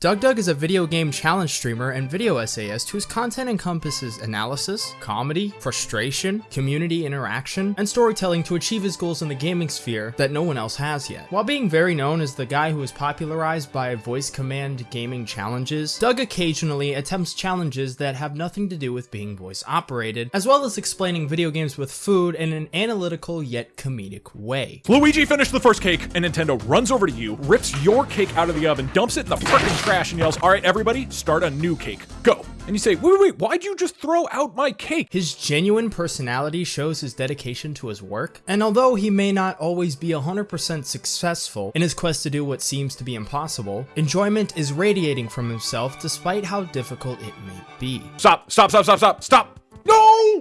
DougDoug is a video game challenge streamer and video essayist whose content encompasses analysis, comedy, frustration, community interaction, and storytelling to achieve his goals in the gaming sphere that no one else has yet. While being very known as the guy who was popularized by voice command gaming challenges, Doug occasionally attempts challenges that have nothing to do with being voice operated, as well as explaining video games with food in an analytical yet comedic way. Luigi finished the first cake, and Nintendo runs over to you, rips your cake out of the oven, dumps it in the frickin' trash, and yells, All right, everybody, start a new cake. Go. And you say, Wait, wait, wait, why'd you just throw out my cake? His genuine personality shows his dedication to his work, and although he may not always be 100% successful in his quest to do what seems to be impossible, enjoyment is radiating from himself despite how difficult it may be. Stop, stop, stop, stop, stop, stop. No!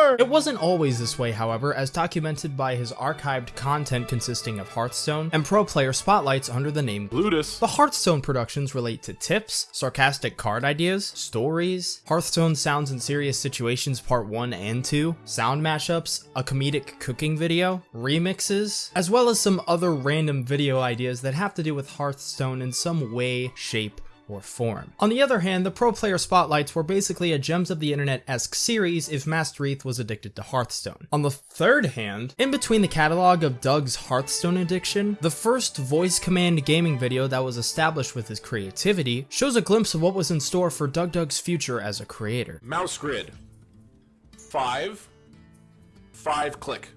So. It wasn't always this way, however, as documented by his archived content consisting of Hearthstone and pro player spotlights under the name Ludus. The Hearthstone productions relate to tips, sarcastic card ideas, stories, Hearthstone sounds in serious situations part 1 and 2, sound mashups, a comedic cooking video, remixes, as well as some other random video ideas that have to do with Hearthstone in some way, shape, or form. On the other hand, the pro player spotlights were basically a Gems of the Internet-esque series if Master was addicted to Hearthstone. On the third hand, in between the catalog of Doug's Hearthstone addiction, the first voice command gaming video that was established with his creativity shows a glimpse of what was in store for Doug Doug's future as a creator. Mouse grid. Five. Five click.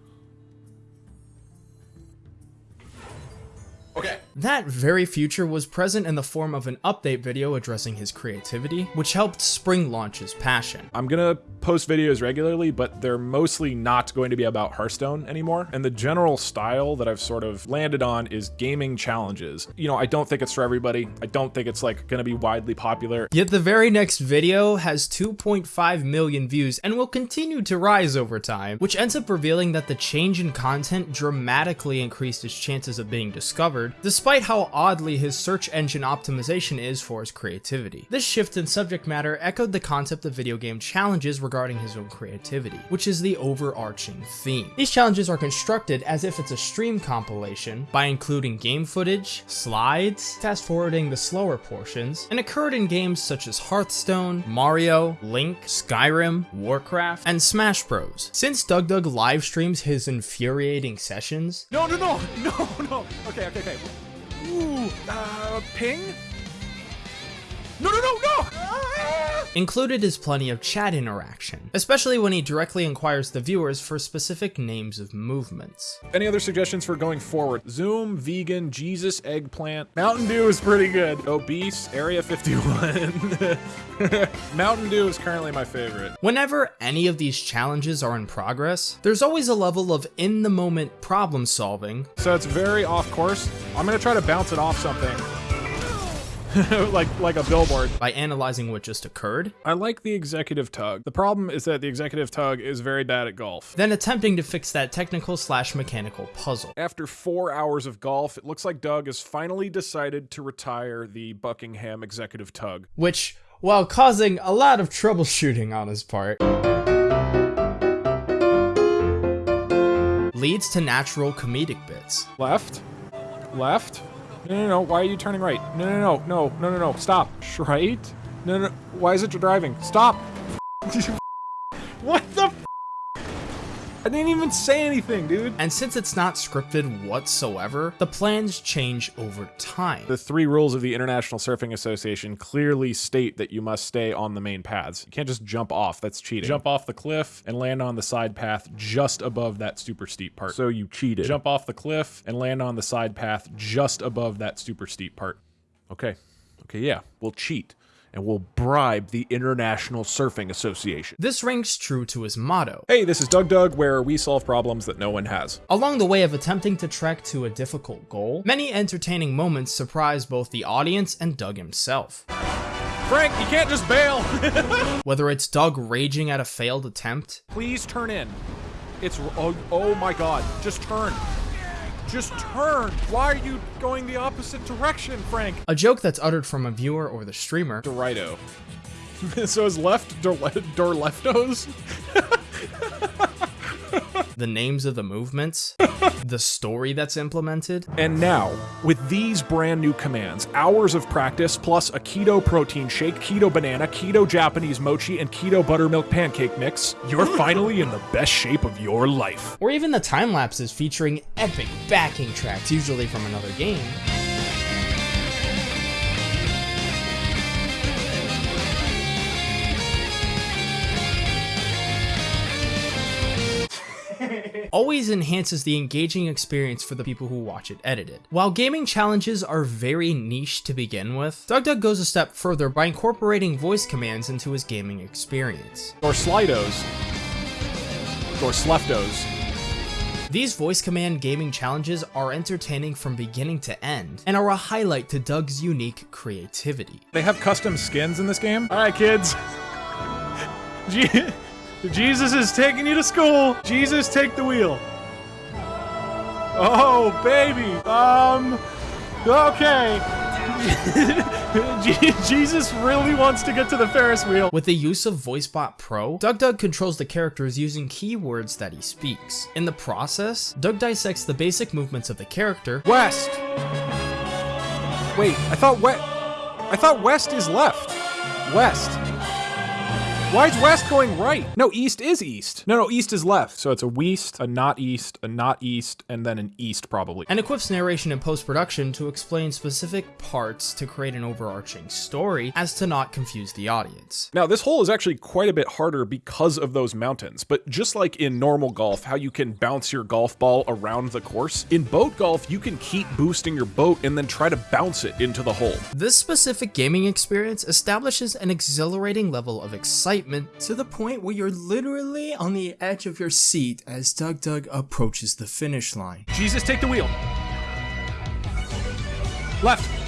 That very future was present in the form of an update video addressing his creativity, which helped spring launch his passion. I'm gonna post videos regularly, but they're mostly not going to be about Hearthstone anymore. And the general style that I've sort of landed on is gaming challenges. You know, I don't think it's for everybody. I don't think it's like gonna be widely popular. Yet the very next video has 2.5 million views and will continue to rise over time, which ends up revealing that the change in content dramatically increased his chances of being discovered, despite how oddly his search engine optimization is for his creativity. This shift in subject matter echoed the concept of video game challenges regarding his own creativity, which is the overarching theme. These challenges are constructed as if it's a stream compilation by including game footage, slides, fast forwarding the slower portions, and occurred in games such as Hearthstone, Mario, Link, Skyrim, Warcraft, and Smash Bros. Since Doug Doug live streams his infuriating sessions, No, no, no, no, no. Okay, okay, okay. Ooh, uh, ping? No, no, no, no! Included is plenty of chat interaction, especially when he directly inquires the viewers for specific names of movements. Any other suggestions for going forward? Zoom, vegan, Jesus, eggplant. Mountain Dew is pretty good. Obese, Area 51. Mountain Dew is currently my favorite. Whenever any of these challenges are in progress, there's always a level of in-the-moment problem solving, So it's very off course. I'm gonna try to bounce it off something. like like a billboard. by analyzing what just occurred, I like the executive tug. The problem is that the executive tug is very bad at golf. then attempting to fix that technical slash mechanical puzzle. After four hours of golf, it looks like Doug has finally decided to retire the Buckingham executive tug. which, while causing a lot of troubleshooting on his part, leads to natural comedic bits. Left? Left? No, no, no. Why are you turning right? No, no, no, no, no, no, no. Stop. Right? No, no. Why is it you're driving? Stop. what the? F- I didn't even say anything, dude. And since it's not scripted whatsoever, the plans change over time. The three rules of the International Surfing Association clearly state that you must stay on the main paths. You can't just jump off. That's cheating. Jump off the cliff and land on the side path just above that super steep part. So you cheated. Jump off the cliff and land on the side path just above that super steep part. Okay. Okay, yeah. We'll cheat and we'll bribe the International Surfing Association. This rings true to his motto, Hey, this is Doug Doug, where we solve problems that no one has. Along the way of attempting to trek to a difficult goal, many entertaining moments surprise both the audience and Doug himself. Frank, you can't just bail. Whether it's Doug raging at a failed attempt, Please turn in. It's oh, oh my god, just turn. Just turn. Why are you going the opposite direction, Frank? a joke that's uttered from a viewer or the streamer, Dorito. so is left door, door leftos? the names of the movements, the story that's implemented. And now, with these brand new commands, hours of practice plus a keto protein shake, keto banana, keto Japanese mochi, and keto buttermilk pancake mix, you're finally in the best shape of your life. Or even the time lapses featuring epic backing tracks, usually from another game. Always enhances the engaging experience for the people who watch it edited. While gaming challenges are very niche to begin with, DougDoug goes a step further by incorporating voice commands into his gaming experience. Or Slidos. Or Sleftos. These voice command gaming challenges are entertaining from beginning to end, and are a highlight to Doug's unique creativity. They have custom skins in this game. All right, kids. Jesus is taking you to school. Jesus, take the wheel. Oh, baby. Um, okay. Jesus really wants to get to the Ferris wheel. With the use of VoiceBot Pro, DougDoug controls the characters using keywords that he speaks. In the process, Doug dissects the basic movements of the character. West. Wait, I thought west. I thought west is left. West. Why is west going right? No, east is east. No, no, east is left. So it's a west, a not east, a not east, and then an east probably. And equips narration in post-production to explain specific parts to create an overarching story as to not confuse the audience. Now, this hole is actually quite a bit harder because of those mountains, but just like in normal golf, how you can bounce your golf ball around the course, in boat golf, you can keep boosting your boat and then try to bounce it into the hole. This specific gaming experience establishes an exhilarating level of excitement excitement to the point where you're literally on the edge of your seat as Doug Doug approaches the finish line. Jesus, take the wheel. Left.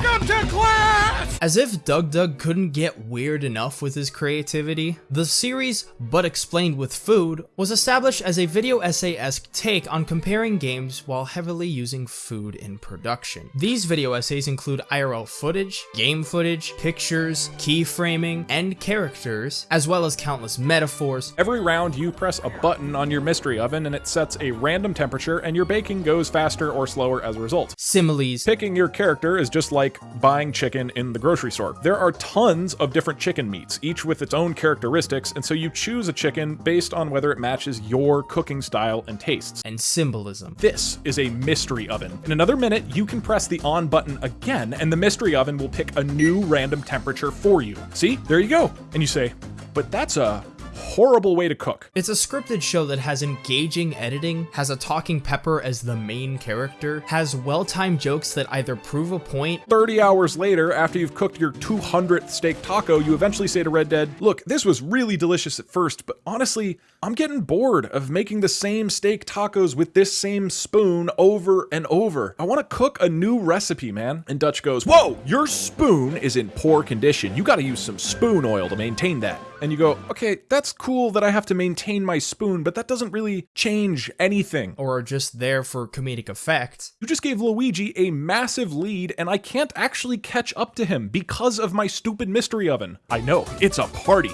Welcome to class! As if DougDoug couldn't get weird enough with his creativity, the series, but explained with food, was established as a video essay-esque take on comparing games while heavily using food in production. These video essays include IRL footage, game footage, pictures, keyframing, and characters, as well as countless metaphors. Every round you press a button on your mystery oven and it sets a random temperature and your baking goes faster or slower as a result. Similes. Picking your character is just just like buying chicken in the grocery store. There are tons of different chicken meats, each with its own characteristics, and so you choose a chicken based on whether it matches your cooking style and tastes. And symbolism. This is a mystery oven. In another minute, you can press the on button again, and the mystery oven will pick a new random temperature for you. See? There you go. And you say, but that's a horrible way to cook. It's a scripted show that has engaging editing, has a talking pepper as the main character, has well-timed jokes that either prove a point. 30 hours later, after you've cooked your 200th steak taco, you eventually say to Red Dead, look, this was really delicious at first, but honestly, I'm getting bored of making the same steak tacos with this same spoon over and over. I want to cook a new recipe, man. And Dutch goes, whoa, your spoon is in poor condition. You got to use some spoon oil to maintain that. And you go, okay, that's cool that I have to maintain my spoon, but that doesn't really change anything. Or just there for comedic effect. You just gave Luigi a massive lead, and I can't actually catch up to him because of my stupid mystery oven. I know, it's a party.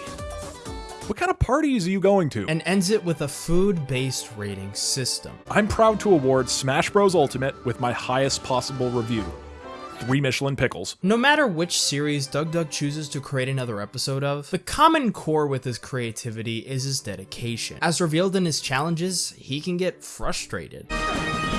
What kind of parties are you going to? And ends it with a food-based rating system. I'm proud to award Smash Bros. Ultimate with my highest possible review three Michelin pickles. No matter which series DougDoug chooses to create another episode of, the common core with his creativity is his dedication. As revealed in his challenges, he can get frustrated.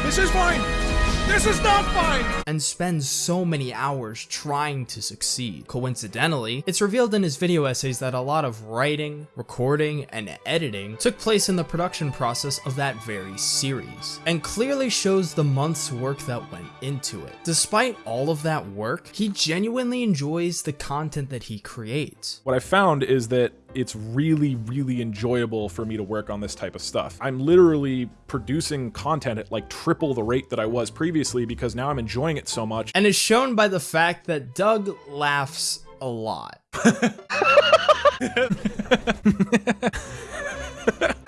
This is fine! This is not fine! And spends so many hours trying to succeed. Coincidentally, it's revealed in his video essays that a lot of writing, recording, and editing took place in the production process of that very series, and clearly shows the month's work that went into it. Despite all of that work, he genuinely enjoys the content that he creates. What I found is that it's really, really enjoyable for me to work on this type of stuff. I'm literally producing content at like triple the rate that I was previously because now I'm enjoying it so much. And is shown by the fact that Doug laughs a lot.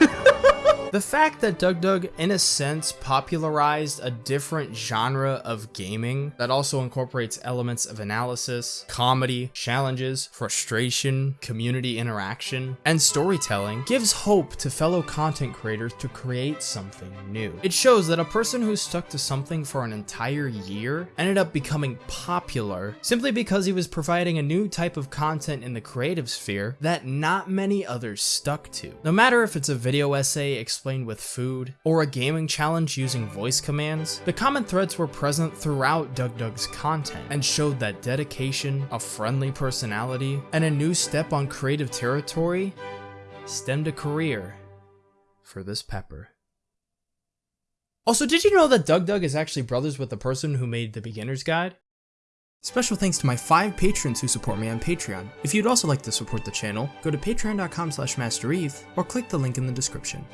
The fact that that DougDoug, in a sense, popularized a different genre of gaming that also incorporates elements of analysis, comedy, challenges, frustration, community interaction, and storytelling gives hope to fellow content creators to create something new. It shows that a person who stuck to something for an entire year ended up becoming popular simply because he was providing a new type of content in the creative sphere that not many others stuck to. No matter if it's a video essay explained with food, or a gaming challenge using voice commands, the common threads were present throughout DougDoug's content and showed that dedication, a friendly personality, and a new step on creative territory stemmed a career for this pepper. Also, did you know that DougDoug is actually brothers with the person who made the beginner's guide? Special thanks to my five patrons who support me on Patreon. If you'd also like to support the channel, go to patreon.com slash mastereve or click the link in the description.